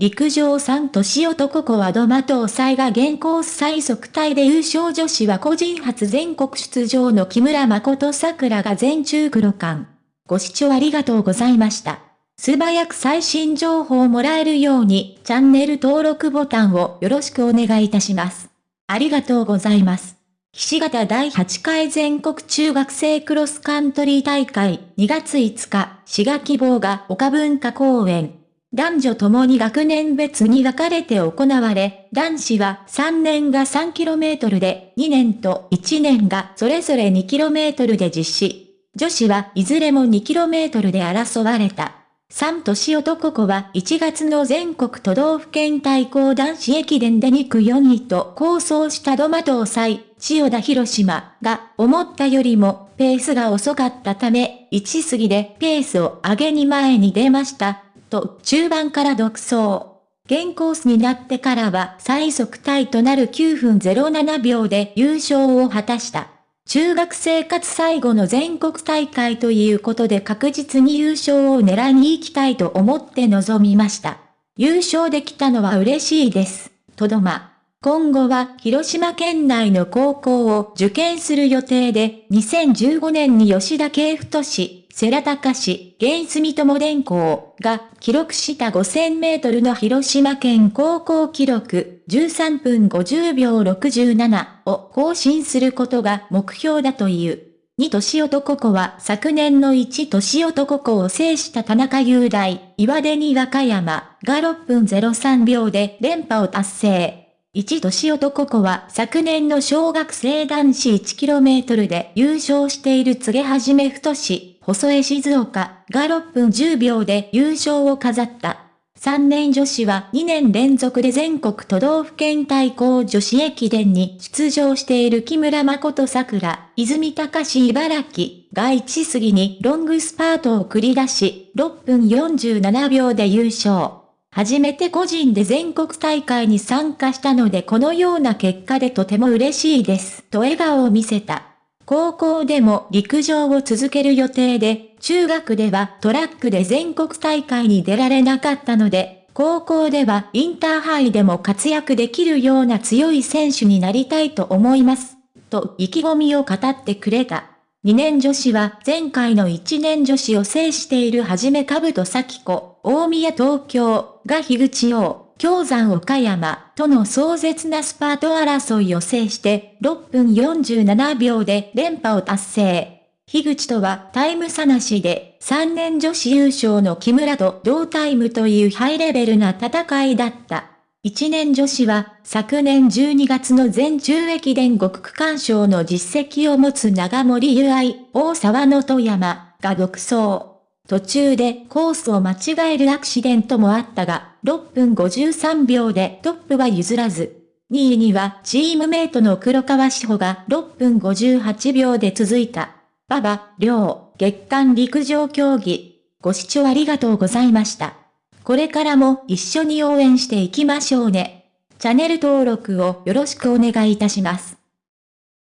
陸上3年男子はドマト祭が現行最速タイで優勝女子は個人初全国出場の木村誠桜が全中黒冠。ご視聴ありがとうございました。素早く最新情報をもらえるようにチャンネル登録ボタンをよろしくお願いいたします。ありがとうございます。岸形第8回全国中学生クロスカントリー大会2月5日、滋賀希望が岡文化公園。男女ともに学年別に分かれて行われ、男子は3年が 3km で、2年と1年がそれぞれ 2km で実施。女子はいずれも 2km で争われた。3年男子は1月の全国都道府県対抗男子駅伝で2区4位と構想したドマ東西、千代田広島が思ったよりもペースが遅かったため、1過ぎでペースを上げに前に出ました。と中盤から独走。現コースになってからは最速タイとなる9分07秒で優勝を果たした。中学生活最後の全国大会ということで確実に優勝を狙いに行きたいと思って臨みました。優勝できたのは嬉しいです。とどま。今後は広島県内の高校を受験する予定で、2015年に吉田慶太氏、世良隆氏、現住友電工が記録した5000メートルの広島県高校記録13分50秒67を更新することが目標だという。2年男子は昨年の1年男子を制した田中雄大、岩出に和歌山が6分03秒で連覇を達成。一年男子は昨年の小学生男子 1km で優勝している告げはじめ太し、細江静岡が6分10秒で優勝を飾った。3年女子は2年連続で全国都道府県対抗女子駅伝に出場している木村誠桜、泉隆茨城が1過ぎにロングスパートを繰り出し、6分47秒で優勝。初めて個人で全国大会に参加したのでこのような結果でとても嬉しいです、と笑顔を見せた。高校でも陸上を続ける予定で、中学ではトラックで全国大会に出られなかったので、高校ではインターハイでも活躍できるような強い選手になりたいと思います。と意気込みを語ってくれた。2年女子は前回の1年女子を制しているはじめかぶと咲子、大宮東京が樋口王。京山岡山との壮絶なスパート争いを制して6分47秒で連覇を達成。樋口とはタイム差なしで3年女子優勝の木村と同タイムというハイレベルな戦いだった。1年女子は昨年12月の全中駅伝5区間賞の実績を持つ長森由愛、大沢の富山が独走。途中でコースを間違えるアクシデントもあったが、6分53秒でトップは譲らず。2位にはチームメイトの黒川志保が6分58秒で続いた。馬場、両、月間陸上競技。ご視聴ありがとうございました。これからも一緒に応援していきましょうね。チャンネル登録をよろしくお願いいたします。